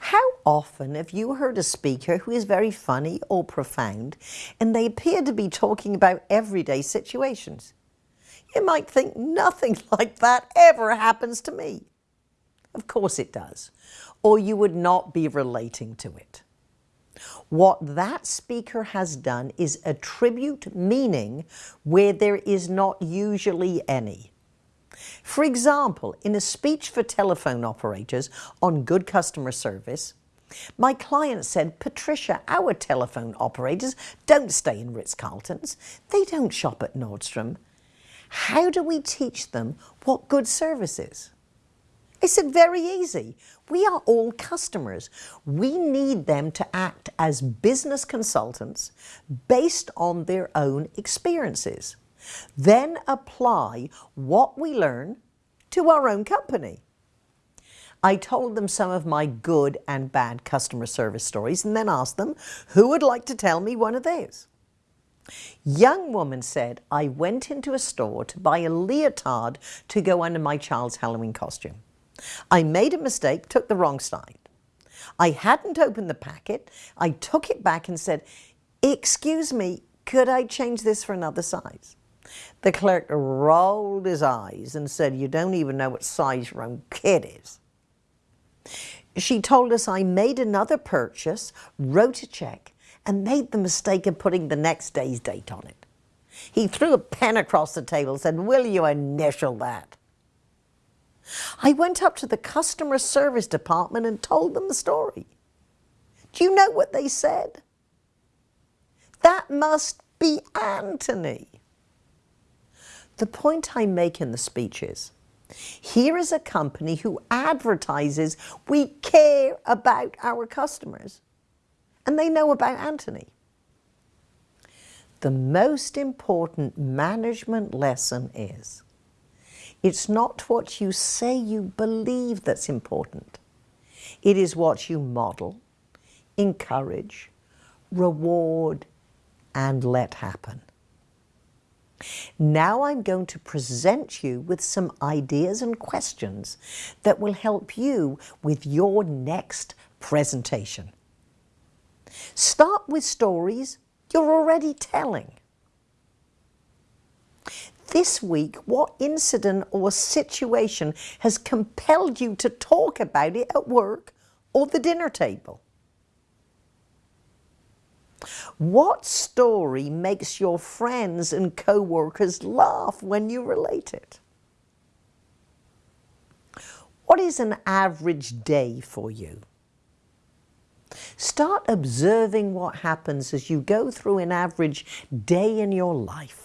How often have you heard a speaker who is very funny or profound and they appear to be talking about everyday situations? You might think nothing like that ever happens to me. Of course it does, or you would not be relating to it. What that speaker has done is attribute meaning where there is not usually any. For example, in a speech for telephone operators on good customer service, my client said, Patricia, our telephone operators don't stay in Ritz-Carltons. They don't shop at Nordstrom. How do we teach them what good service is? I said, very easy. We are all customers. We need them to act as business consultants based on their own experiences. Then apply what we learn to our own company. I told them some of my good and bad customer service stories and then asked them who would like to tell me one of theirs. Young woman said, I went into a store to buy a leotard to go under my child's Halloween costume. I made a mistake, took the wrong side. I hadn't opened the packet. I took it back and said, excuse me, could I change this for another size? The clerk rolled his eyes and said, you don't even know what size your own kid is. She told us I made another purchase, wrote a check, and made the mistake of putting the next day's date on it. He threw a pen across the table and said, will you initial that? I went up to the customer service department and told them the story. Do you know what they said? That must be Anthony. The point I make in the speech is, here is a company who advertises we care about our customers and they know about Anthony. The most important management lesson is it's not what you say you believe that's important. It is what you model, encourage, reward, and let happen. Now I'm going to present you with some ideas and questions that will help you with your next presentation. Start with stories you're already telling. This week, what incident or situation has compelled you to talk about it at work or the dinner table? What story makes your friends and co-workers laugh when you relate it? What is an average day for you? Start observing what happens as you go through an average day in your life.